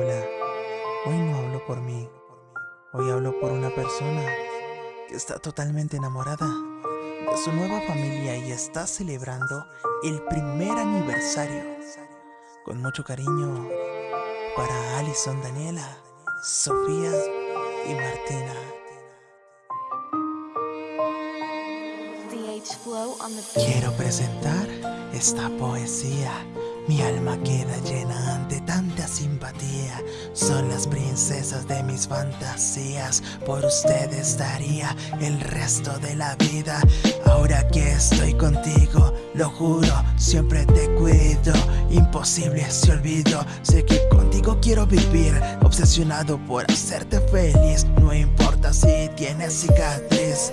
Hola, hoy no hablo por mí, hoy hablo por una persona que está totalmente enamorada de su nueva familia y está celebrando el primer aniversario. Con mucho cariño para Alison Daniela, Sofía y Martina. Quiero presentar esta poesía mi alma queda llena ante tanta simpatía Son las princesas de mis fantasías. Por ustedes daría el resto de la vida. Ahora que estoy contigo, lo juro, siempre te cuido. Imposible se olvido, sé que contigo quiero vivir Obsesionado por hacerte feliz. No importa si tienes cicatriz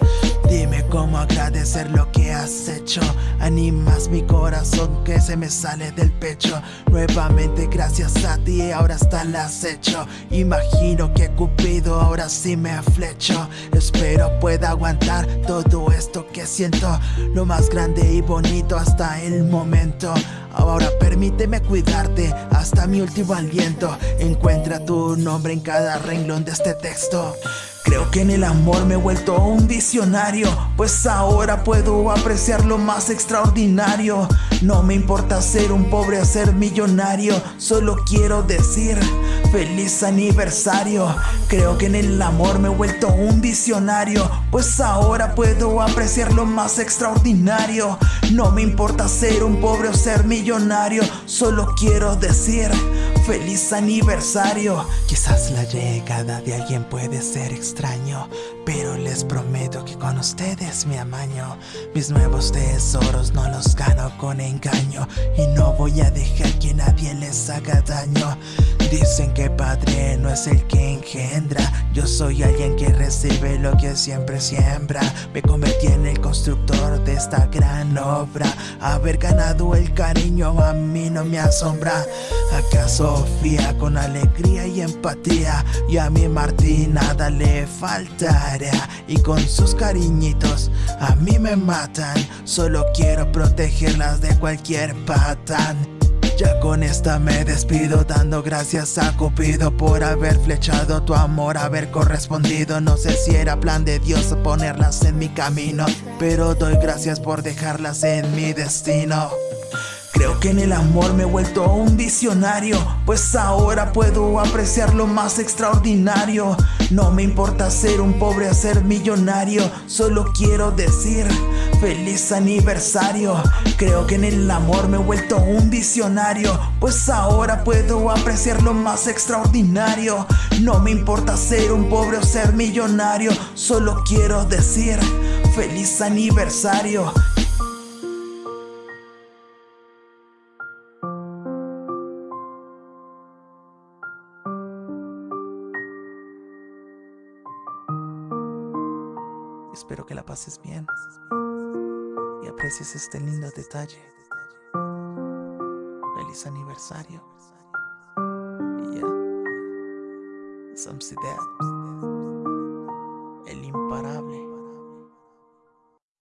Dime cómo agradecer lo que has hecho. Animas mi corazón que se me sale del pecho. Nuevamente gracias a ti ahora está el acecho. Imagino que Cupido ahora sí me flecho. Espero pueda aguantar todo esto que siento. Lo más grande y bonito hasta el momento. Ahora permíteme cuidarte hasta mi último aliento. Encuentra tu nombre en cada renglón de este texto Creo que en el amor me he vuelto un visionario Pues ahora puedo apreciar lo más extraordinario. No me importa ser un pobre o ser millonario Solo quiero decir feliz aniversario. Creo que en el amor me he vuelto un visionario Pues ahora puedo apreciar lo más extraordinario. No me importa ser un pobre o ser millonario Solo quiero decir feliz aniversario. Quizás la llegada de alguien puede ser extraño Pero les prometo que con ustedes me amaño. Mis nuevos tesoros no los gano con engaño Y no voy a dejar que nadie les haga daño Dicen que padre no es el que engendra. Yo soy alguien que recibe lo que siempre siembra. Me convertí en el constructor de esta gran obra. Haber ganado el cariño a mí no me asombra. Acá Sofía con alegría y empatía Y a mi Martín nada le faltará. Y con sus cariñitos a mí me matan. Solo quiero protegerlas de cualquier patán ya con esta me despido dando gracias a Cupido por haber flechado tu amor, haber correspondido. No sé si era plan de Dios ponerlas en mi camino Pero doy gracias por dejarlas en mi destino Creo que en el amor me he vuelto un visionario Pues ahora puedo apreciar lo más extraordinario. No me importa ser un pobre o ser millonario Solo quiero decir feliz aniversario. Creo que en el amor me he vuelto un visionario Pues ahora puedo apreciar lo más extraordinario. No me importa ser un pobre o ser millonario Solo quiero decir feliz aniversario Espero que la pases bien y aprecies este lindo detalle. Feliz aniversario. Y ya, el imparable.